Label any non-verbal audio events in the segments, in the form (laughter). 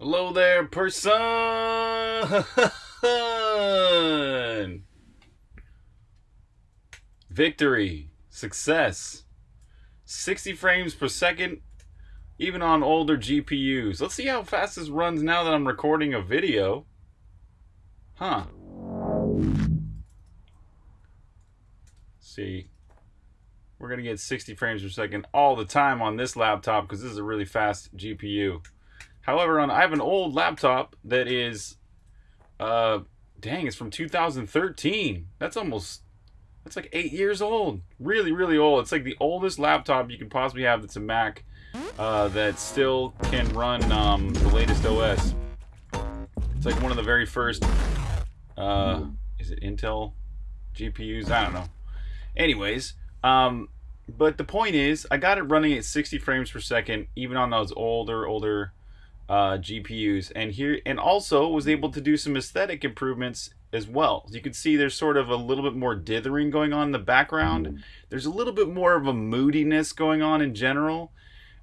Hello there, person! Victory, success, 60 frames per second, even on older GPUs. Let's see how fast this runs now that I'm recording a video. Huh. see. We're to get 60 frames per second all the time on this laptop because this is a really fast GPU. However, on I have an old laptop that is, uh, dang, it's from 2013. That's almost, that's like eight years old. Really, really old. It's like the oldest laptop you could possibly have that's a Mac uh, that still can run um, the latest OS. It's like one of the very first, uh, is it Intel GPUs? I don't know. Anyways, um, but the point is, I got it running at 60 frames per second, even on those older, older uh, GPUs, and here and also was able to do some aesthetic improvements as well. You can see, there's sort of a little bit more dithering going on in the background. There's a little bit more of a moodiness going on in general,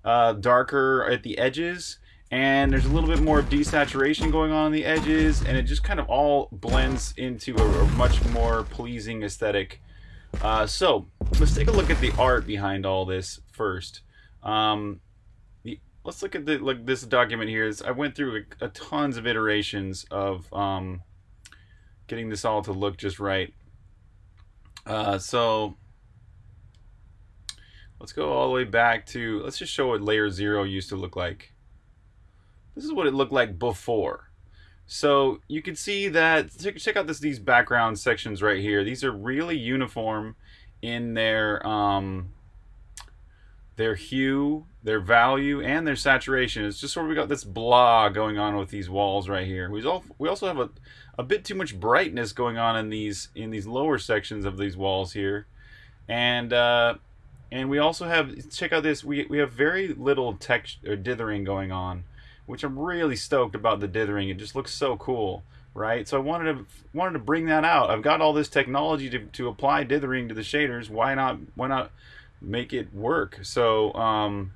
uh, darker at the edges, and there's a little bit more desaturation going on on the edges, and it just kind of all blends into a, a much more pleasing aesthetic. Uh, so let's take a look at the art behind all this first. Um, let's look at the like this document here. I went through a, a tons of iterations of um, getting this all to look just right. Uh, so let's go all the way back to let's just show what layer zero used to look like. This is what it looked like before. So you can see that check out this these background sections right here. These are really uniform in their um, their hue, their value, and their saturation. It's just sort of we got this blah going on with these walls right here. We also we also have a, a bit too much brightness going on in these in these lower sections of these walls here, and uh, and we also have check out this we we have very little text or dithering going on, which I'm really stoked about the dithering. It just looks so cool right? So I wanted to wanted to bring that out. I've got all this technology to, to apply dithering to the shaders. Why not why not make it work. So, um,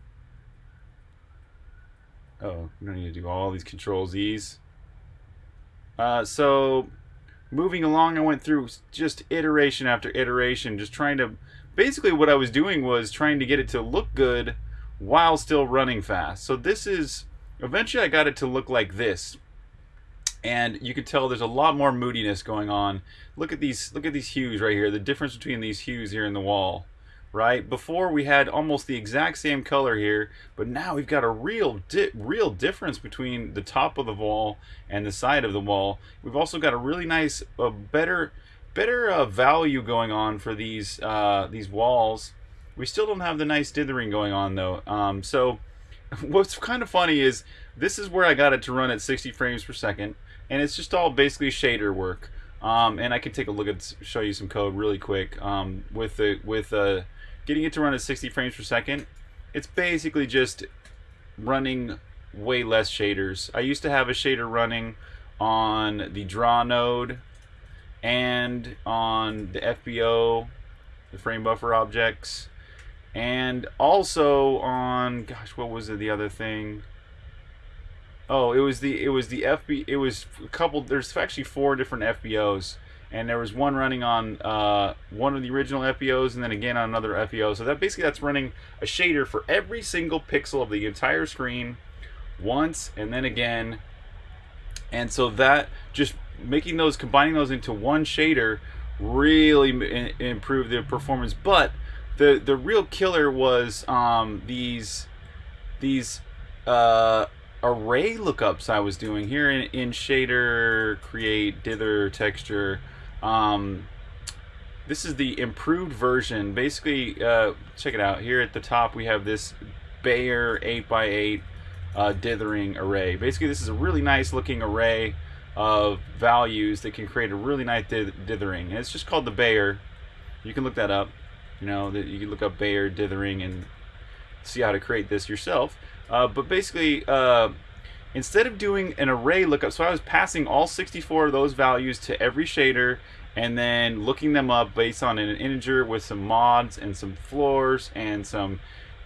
oh, we don't need to do all these control Z's. Uh, so, moving along, I went through just iteration after iteration, just trying to, basically what I was doing was trying to get it to look good while still running fast. So this is, eventually I got it to look like this. And you can tell there's a lot more moodiness going on. Look at these, look at these hues right here, the difference between these hues here in the wall right? Before we had almost the exact same color here, but now we've got a real di real difference between the top of the wall and the side of the wall. We've also got a really nice, uh, better, better uh, value going on for these uh, these walls. We still don't have the nice dithering going on though. Um, so (laughs) what's kind of funny is this is where I got it to run at 60 frames per second, and it's just all basically shader work. Um, and I can take a look at show you some code really quick um, with the with uh, getting it to run at 60 frames per second, it's basically just running way less shaders. I used to have a shader running on the draw node and on the FBO, the frame buffer objects, and also on gosh, what was it, the other thing? Oh, it was the it was the FB it was a couple there's actually four different FBOs and there was one running on uh, one of the original FBOs and then again on another FBO. So that basically that's running a shader for every single pixel of the entire screen once and then again. And so that just making those combining those into one shader really improved the performance. But the the real killer was um, these these uh, array lookups I was doing here in, in shader create dither texture um, this is the improved version. Basically, uh, check it out. Here at the top, we have this Bayer 8x8 uh, dithering array. Basically, this is a really nice looking array of values that can create a really nice dithering. And it's just called the Bayer. You can look that up. You know, that you can look up Bayer dithering and see how to create this yourself. Uh, but basically, uh, instead of doing an array lookup, so I was passing all 64 of those values to every shader and then looking them up based on an integer with some mods and some floors and some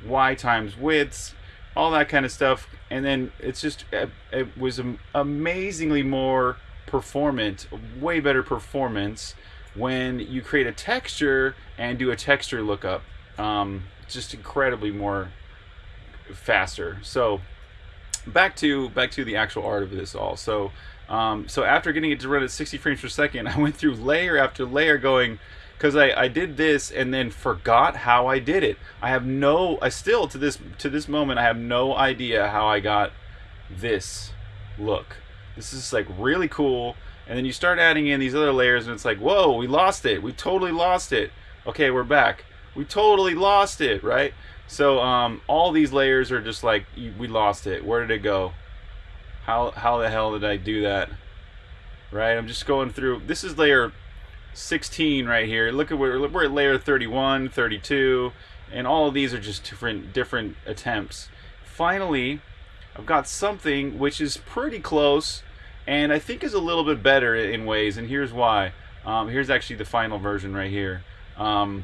y times widths all that kind of stuff. And then it's just it, it was amazingly more performant, way better performance when you create a texture and do a texture lookup. Um, just incredibly more faster. So back to back to the actual art of this all. So um, so after getting it to run at 60 frames per second, (laughs) I went through layer after layer going because I, I did this and then forgot how I did it. I have no I still to this to this moment I have no idea how I got this look. This is like really cool. And then you start adding in these other layers and it's like, whoa, we lost it. We totally lost it. Okay, we're back. We totally lost it, right? So um, all these layers are just like, we lost it. Where did it go? How, how the hell did I do that? Right, I'm just going through. This is layer 16 right here. Look at where we're at layer 31, 32, and all of these are just different different attempts. Finally, I've got something which is pretty close and I think is a little bit better in ways, and here's why. Um, here's actually the final version right here. Um,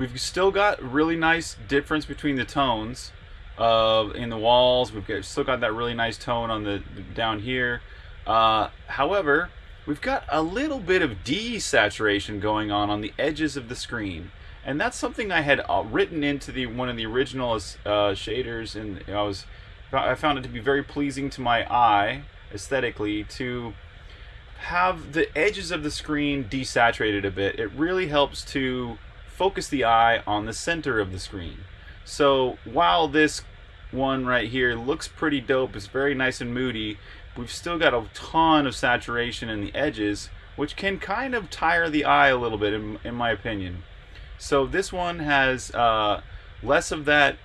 we've still got really nice difference between the tones of in the walls. We've got, still got that really nice tone on the down here. Uh, however, we've got a little bit of desaturation going on on the edges of the screen. And that's something I had uh, written into the one of the original uh, shaders, and I was I found it to be very pleasing to my eye aesthetically to have the edges of the screen desaturated a bit. It really helps to focus the eye on the center of the screen. So while this one right here looks pretty dope, it's very nice and moody, we've still got a ton of saturation in the edges, which can kind of tire the eye a little bit, in, in my opinion. So this one has uh, less of that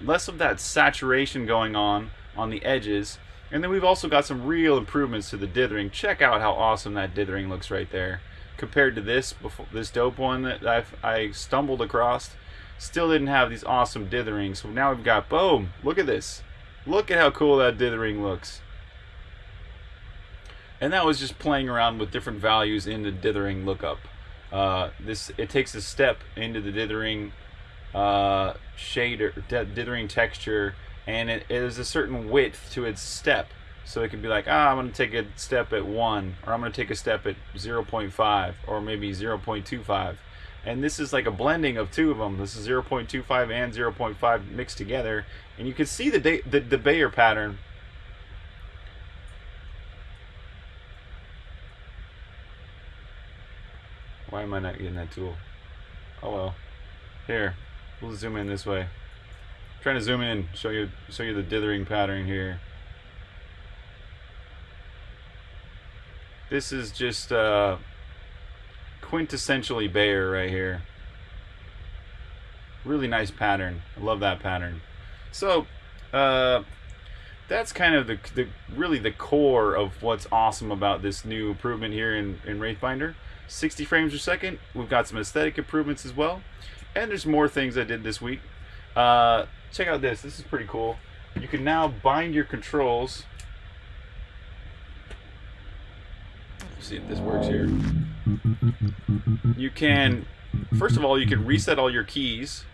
less of that saturation going on on the edges. And then we've also got some real improvements to the dithering. Check out how awesome that dithering looks right there. Compared to this before, this dope one that I've, I stumbled across, still didn't have these awesome dithering. So now we've got, boom, look at this. Look at how cool that dithering looks. And that was just playing around with different values in the dithering lookup. Uh, this It takes a step into the dithering uh, shader, dithering texture, and it, it is a certain width to its step. So it can be like, ah, I'm going to take a step at 1, or I'm going to take a step at 0.5, or maybe 0.25. And this is like a blending of two of them. This is 0.25 and 0.5 mixed together. And you can see the, the, the Bayer pattern. Why am I not getting that tool? Oh well. Here. We'll zoom in this way. I'm trying to zoom in, show you show you the dithering pattern here. This is just uh, quintessentially Bayer right here. Really nice pattern. I love that pattern. So, uh, that's kind of the, the really the core of what's awesome about this new improvement here in, in Wraithbinder. 60 frames per second. We've got some aesthetic improvements as well. And there's more things I did this week. Uh, check out this. This is pretty cool. You can now bind your controls. Let's see if this works here. You can, first of all, you can reset all your keys.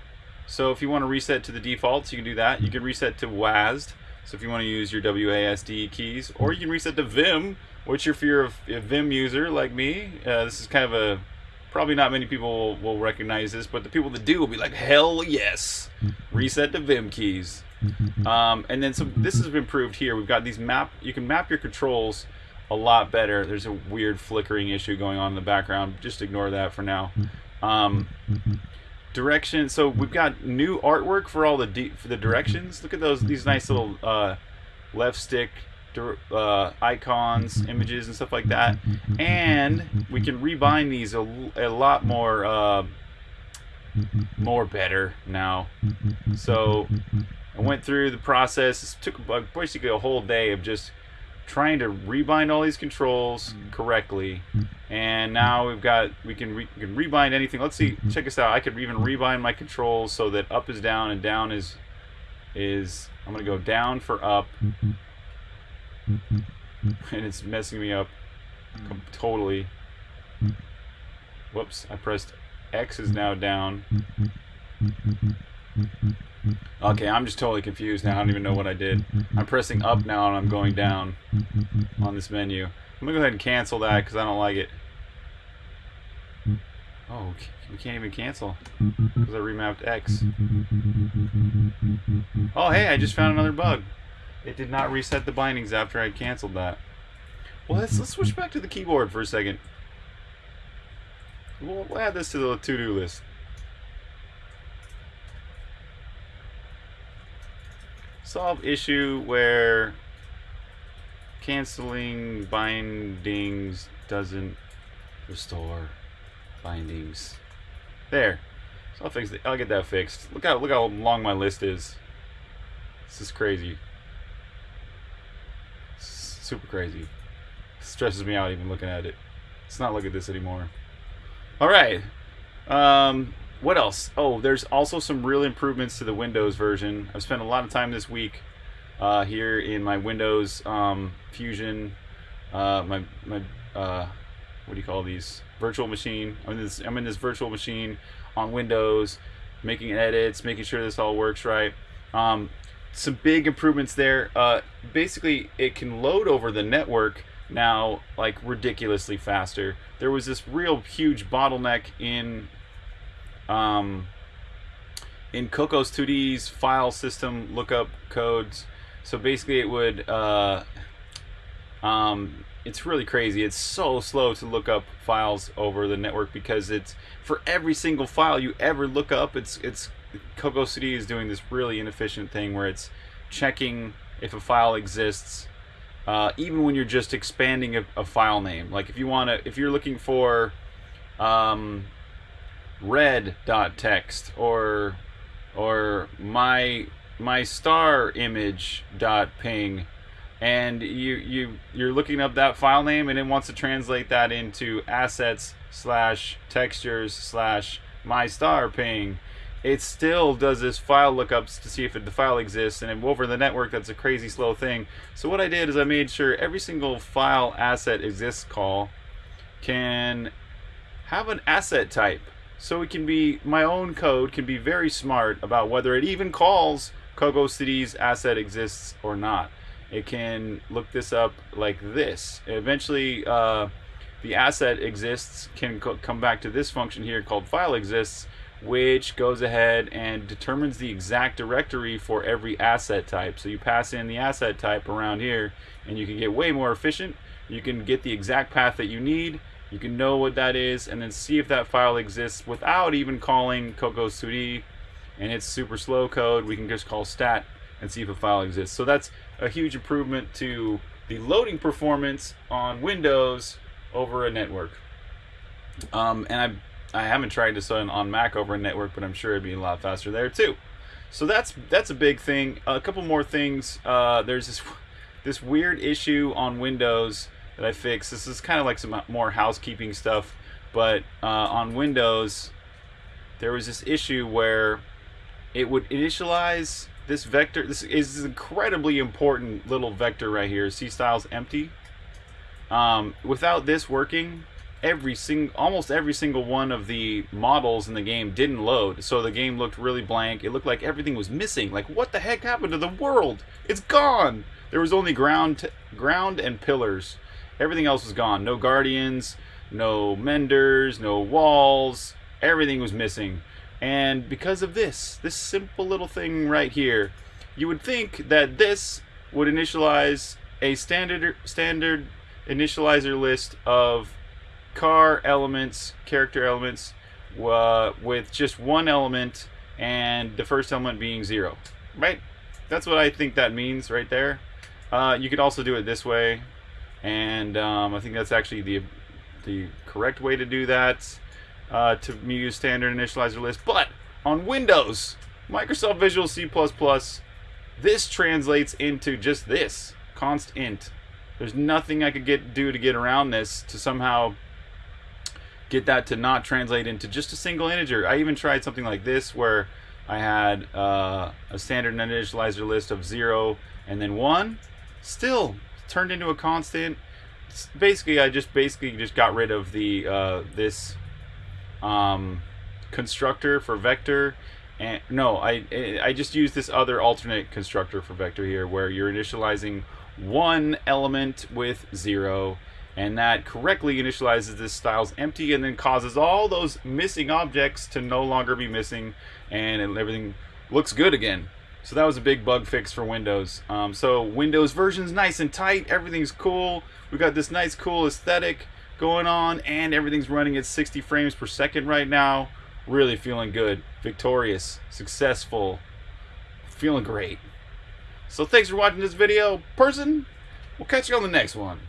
So if you want to reset to the defaults, you can do that. You can reset to WASD. So if you want to use your WASD keys, or you can reset to Vim, which if you're a Vim user like me, uh, this is kind of a Probably not many people will, recognize this, but the people that do will be like, hell yes! Reset the Vim keys. Um, and then some. This has been improved here. We've got these map. You can map your controls a lot better. There's a weird flickering issue going on in the background. Just ignore that for now. Um, direction. So we've got new artwork for all the for the directions. Look at those. These nice little uh, left stick uh, icons, images, and stuff like that. And we can rebind these a, a lot more, uh, more better now. So I went through the process. It took basically a whole day of just trying to rebind all these controls mm. correctly. Mm. And now we've got we can re, we can rebind anything. Let's see. Mm-hmm. Check this out. I could even rebind my controls so that up is down and down is is I'm gonna go down for up mm-hmm. Mm-hmm. and it's messing me up mm. totally. Whoops, I pressed X is now down. Okay, I'm just totally confused now. I don't even know what I did. I'm pressing up now and I'm going down on this menu. I'm gonna go ahead and cancel that because I don't like it. Oh, we can't even cancel because I remapped X. Oh, hey, I just found another bug. It did not reset the bindings after I canceled that. Well, let's, let's switch back to the keyboard for a second. We'll, we'll add this to the to-do list. Solve issue where canceling bindings doesn't restore bindings. There. So I'll fix it. I'll get that fixed. Look how look how long my list is. This is crazy. super crazy. Stresses me out even looking at it. Let's not look at this anymore. All right. Um, what else? Oh, there's also some real improvements to the Windows version. I've spent a lot of time this week uh, here in my Windows um, Fusion, uh, my my uh, what do you call these virtual machine. I'm in this I'm in this virtual machine on Windows, making edits, making sure this all works right. Um, some big improvements there. Uh, basically, it can load over the network now like ridiculously faster. There was this real huge bottleneck in um, in Cocos 2D's file system lookup codes. So basically, it would uh, um, it's really crazy. It's so slow to look up files over the network because it's for every single file you ever look up. It's it's Cocos 2D is doing this really inefficient thing where it's checking if a file exists, uh, even when you're just expanding a, a file name. Like if you want to, if you're looking for um, red.txt or or my my star image dot ping. And you you you're looking up that file name and it wants to translate that into assets slash textures slash my star ping. It still does this file lookups to see if the file exists and over the network that's a crazy slow thing. So what I did is I made sure every single file asset exists call can have an asset type so it can be my own code can be very smart about whether it even calls Cocos 2D's asset exists or not it can look this up like this. Eventually, uh, the asset exists can co come back to this function here called file exists, which goes ahead and determines the exact directory for every asset type. So you pass in the asset type around here, and you can get way more efficient. You can get the exact path that you need. You can know what that is, and then see if that file exists without even calling Cocos 2D. And it's super slow code. We can just call stat and see if a file exists. So that's a huge improvement to the loading performance on Windows over a network. Um, and I, I haven't tried this on, on Mac over a network, but I'm sure it'd be a lot faster there too. So that's that's a big thing. A couple more things. Uh, there's this (laughs) this weird issue on Windows that I fixed. This is kind of like some more housekeeping stuff, but uh, on Windows there was this issue where it would initialize this vector, this is incredibly important little vector right here. C styles empty. Um, without this working, every sing almost every single one of the models in the game didn't load. So the game looked really blank. It looked like everything was missing. Like what the heck happened to the world? It's gone. There was only ground, ground and pillars. Everything else was gone. No guardians, no menders, no walls. Everything was missing. And because of this, this simple little thing right here, you would think that this would initialize a standard standard initializer list of car elements, character elements, uh, with just one element and the first element being zero, right? That's what I think that means right there. Uh, you could also do it this way, and um, I think that's actually the the correct way to do that uh, to use standard initializer list. But on Windows, Microsoft Visual C++, this translates into just this, const int. There's nothing I could get do to get around this to somehow get that to not translate into just a single integer. I even tried something like this where I had uh, a standard initializer list of 0 and then 1. Still turned into a constant. Basically, I just basically just got rid of the uh, this um, constructor for vector and no, I I just used this other alternate constructor for vector here, where you're initializing one element with zero, and that correctly initializes this styles empty, and then causes all those missing objects to no longer be missing, and everything looks good again. So that was a big bug fix for Windows. Um, so Windows version's nice and tight, everything's cool. We got this nice cool aesthetic going on, and everything's running at 60 frames per second right now. Really feeling good, victorious, successful, feeling great. So thanks for watching this video, person. We'll catch you on the next one.